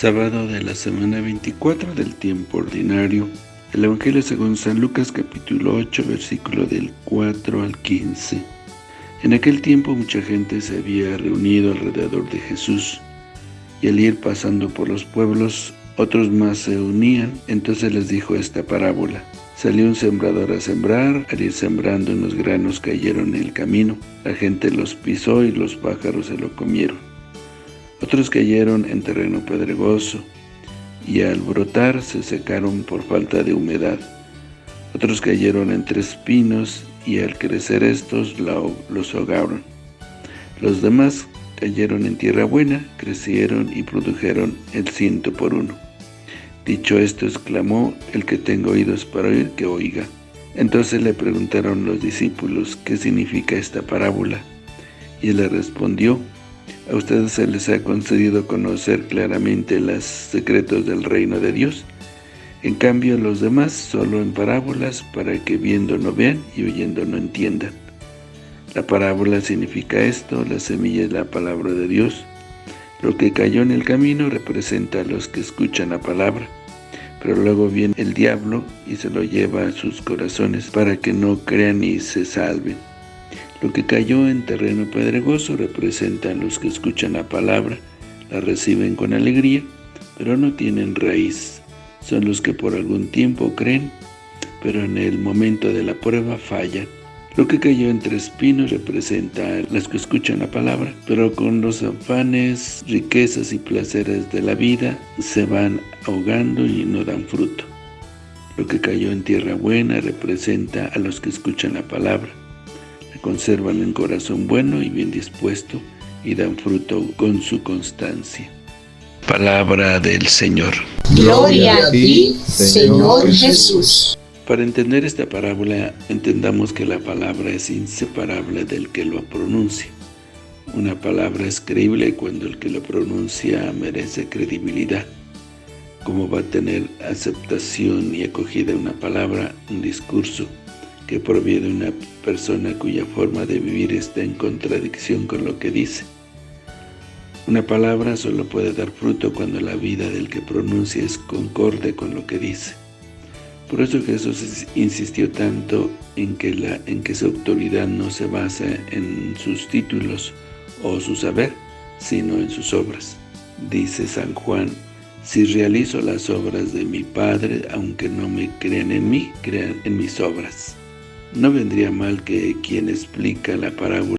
Sábado de la semana 24 del tiempo ordinario. El Evangelio según San Lucas capítulo 8 versículo del 4 al 15. En aquel tiempo mucha gente se había reunido alrededor de Jesús, y al ir pasando por los pueblos, otros más se unían, entonces les dijo esta parábola. Salió un sembrador a sembrar, al ir sembrando unos granos cayeron en el camino, la gente los pisó y los pájaros se lo comieron. Otros cayeron en terreno pedregoso, y al brotar se secaron por falta de humedad. Otros cayeron entre espinos, y al crecer estos los ahogaron. Los demás cayeron en tierra buena, crecieron y produjeron el ciento por uno. Dicho esto, exclamó, el que tenga oídos para oír, que oiga. Entonces le preguntaron los discípulos, ¿qué significa esta parábola? Y él le respondió, a ustedes se les ha concedido conocer claramente los secretos del reino de Dios. En cambio, los demás solo en parábolas para que viendo no vean y oyendo no entiendan. La parábola significa esto, la semilla es la palabra de Dios. Lo que cayó en el camino representa a los que escuchan la palabra, pero luego viene el diablo y se lo lleva a sus corazones para que no crean y se salven. Lo que cayó en terreno pedregoso representa a los que escuchan la palabra, la reciben con alegría, pero no tienen raíz. Son los que por algún tiempo creen, pero en el momento de la prueba fallan. Lo que cayó entre espinos representa a los que escuchan la palabra, pero con los afanes, riquezas y placeres de la vida se van ahogando y no dan fruto. Lo que cayó en tierra buena representa a los que escuchan la palabra, conservan un corazón bueno y bien dispuesto y dan fruto con su constancia. Palabra del Señor. Gloria a ti, Señor Jesús. Para entender esta parábola, entendamos que la palabra es inseparable del que lo pronuncia. Una palabra es creíble cuando el que lo pronuncia merece credibilidad. ¿Cómo va a tener aceptación y acogida una palabra, un discurso, que proviene de una persona cuya forma de vivir está en contradicción con lo que dice. Una palabra solo puede dar fruto cuando la vida del que pronuncia es concorde con lo que dice. Por eso Jesús insistió tanto en que, en que su autoridad no se basa en sus títulos o su saber, sino en sus obras. Dice San Juan, si realizo las obras de mi Padre, aunque no me crean en mí, crean en mis obras. No vendría mal que quien explica la parábola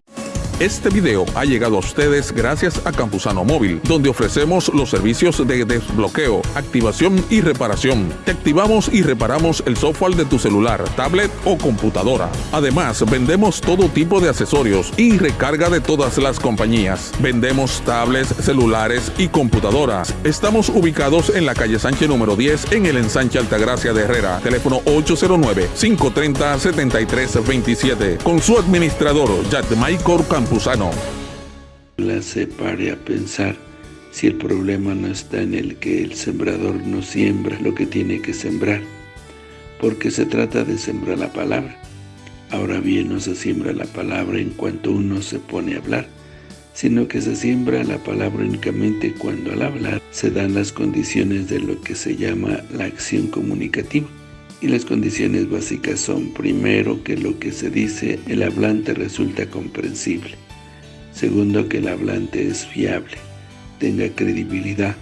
este video ha llegado a ustedes gracias a Campusano Móvil, donde ofrecemos los servicios de desbloqueo, activación y reparación. Te activamos y reparamos el software de tu celular, tablet o computadora. Además, vendemos todo tipo de accesorios y recarga de todas las compañías. Vendemos tablets, celulares y computadoras. Estamos ubicados en la calle Sánchez número 10 en el ensanche Altagracia de Herrera. Teléfono 809-530-7327. Con su administrador, Michael Campos. La separe a pensar si el problema no está en el que el sembrador no siembra lo que tiene que sembrar, porque se trata de sembrar la palabra. Ahora bien, no se siembra la palabra en cuanto uno se pone a hablar, sino que se siembra la palabra únicamente cuando al hablar se dan las condiciones de lo que se llama la acción comunicativa. Y las condiciones básicas son, primero, que lo que se dice el hablante resulta comprensible. Segundo, que el hablante es fiable, tenga credibilidad.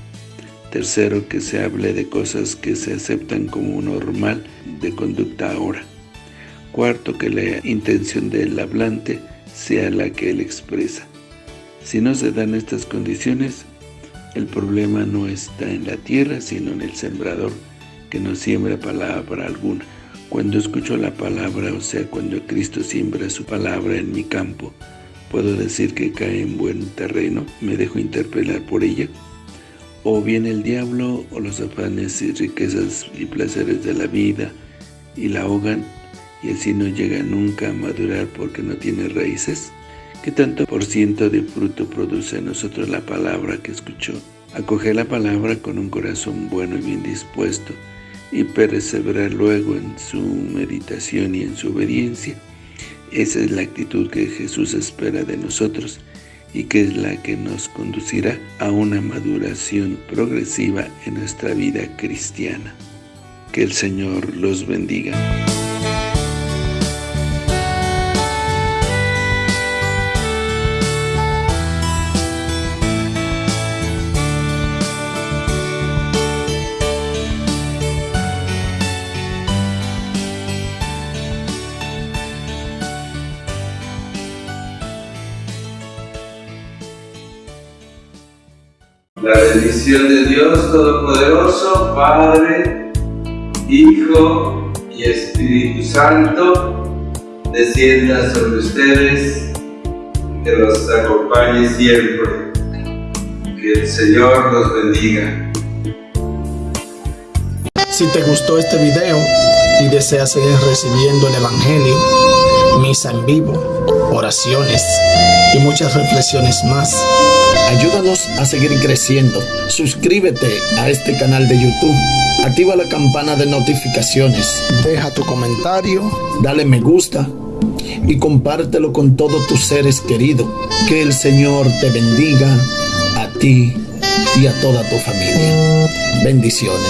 Tercero, que se hable de cosas que se aceptan como normal de conducta ahora. Cuarto, que la intención del hablante sea la que él expresa. Si no se dan estas condiciones, el problema no está en la tierra, sino en el sembrador, que no siembra palabra alguna. Cuando escucho la palabra, o sea, cuando Cristo siembra su palabra en mi campo, ¿puedo decir que cae en buen terreno? ¿Me dejo interpelar por ella? ¿O viene el diablo o los afanes y riquezas y placeres de la vida y la ahogan y así no llega nunca a madurar porque no tiene raíces? ¿Qué tanto por ciento de fruto produce en nosotros la palabra que escuchó? Acoger la palabra con un corazón bueno y bien dispuesto y perseverar luego en su meditación y en su obediencia. Esa es la actitud que Jesús espera de nosotros y que es la que nos conducirá a una maduración progresiva en nuestra vida cristiana. Que el Señor los bendiga. La bendición de Dios Todopoderoso, Padre, Hijo y Espíritu Santo, descienda sobre ustedes, que los acompañe siempre. Que el Señor los bendiga. Si te gustó este video y deseas seguir recibiendo el Evangelio, misa en vivo, oraciones y muchas reflexiones más, Ayúdanos a seguir creciendo. Suscríbete a este canal de YouTube. Activa la campana de notificaciones. Deja tu comentario. Dale me gusta. Y compártelo con todos tus seres queridos. Que el Señor te bendiga a ti y a toda tu familia. Bendiciones.